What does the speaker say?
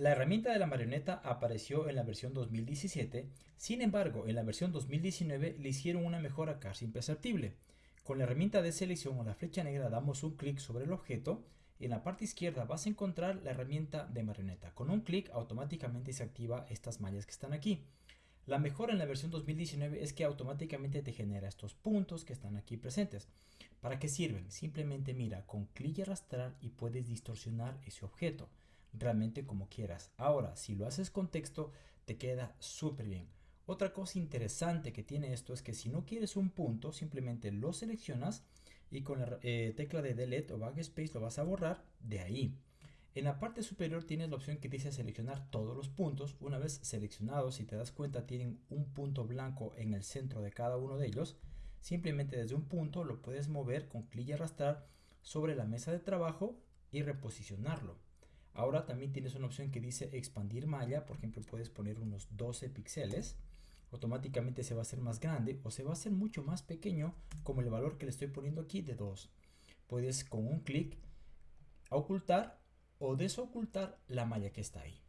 La herramienta de la marioneta apareció en la versión 2017, sin embargo en la versión 2019 le hicieron una mejora casi imperceptible. Con la herramienta de selección o la flecha negra damos un clic sobre el objeto y en la parte izquierda vas a encontrar la herramienta de marioneta. Con un clic automáticamente se activa estas mallas que están aquí. La mejora en la versión 2019 es que automáticamente te genera estos puntos que están aquí presentes. ¿Para qué sirven? Simplemente mira, con clic y arrastrar y puedes distorsionar ese objeto realmente como quieras. Ahora, si lo haces con texto, te queda súper bien. Otra cosa interesante que tiene esto es que si no quieres un punto, simplemente lo seleccionas y con la eh, tecla de Delete o Backspace lo vas a borrar de ahí. En la parte superior tienes la opción que dice seleccionar todos los puntos. Una vez seleccionados, si te das cuenta, tienen un punto blanco en el centro de cada uno de ellos. Simplemente desde un punto lo puedes mover con clic y arrastrar sobre la mesa de trabajo y reposicionarlo. Ahora también tienes una opción que dice expandir malla, por ejemplo puedes poner unos 12 píxeles, automáticamente se va a hacer más grande o se va a hacer mucho más pequeño como el valor que le estoy poniendo aquí de 2. Puedes con un clic ocultar o desocultar la malla que está ahí.